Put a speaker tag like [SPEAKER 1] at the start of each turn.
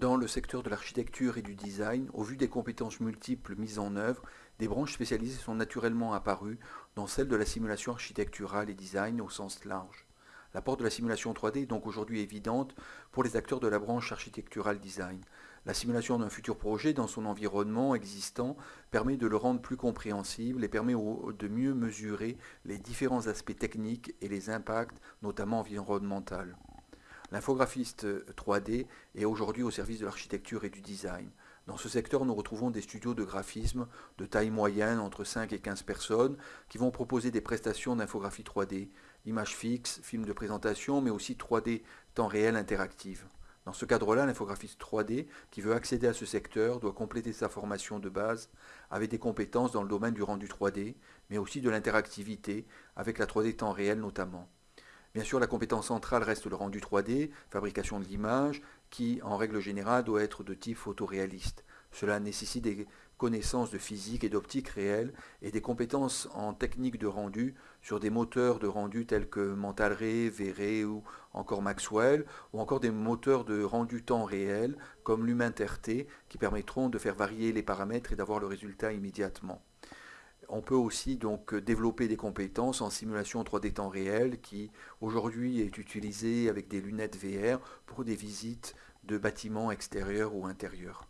[SPEAKER 1] Dans le secteur de l'architecture et du design, au vu des compétences multiples mises en œuvre, des branches spécialisées sont naturellement apparues, dans celle de la simulation architecturale et design au sens large. L'apport de la simulation 3D est donc aujourd'hui évidente pour les acteurs de la branche architecturale design. La simulation d'un futur projet dans son environnement existant permet de le rendre plus compréhensible et permet de mieux mesurer les différents aspects techniques et les impacts, notamment environnementaux. L'infographiste 3D est aujourd'hui au service de l'architecture et du design. Dans ce secteur, nous retrouvons des studios de graphisme de taille moyenne, entre 5 et 15 personnes, qui vont proposer des prestations d'infographie 3D, images fixes, films de présentation, mais aussi 3D temps réel interactive. Dans ce cadre-là, l'infographiste 3D qui veut accéder à ce secteur doit compléter sa formation de base avec des compétences dans le domaine du rendu 3D, mais aussi de l'interactivité, avec la 3D temps réel notamment. Bien sûr, la compétence centrale reste le rendu 3D, fabrication de l'image, qui, en règle générale, doit être de type photoréaliste. Cela nécessite des connaissances de physique et d'optique réelle et des compétences en technique de rendu sur des moteurs de rendu tels que Mental-Ray, V-Ray ou encore Maxwell, ou encore des moteurs de rendu temps réel comme l'HumanTRT qui permettront de faire varier les paramètres et d'avoir le résultat immédiatement on peut aussi donc développer des compétences en simulation 3D temps réel qui aujourd'hui est utilisée avec des lunettes VR pour des visites de bâtiments extérieurs ou intérieurs.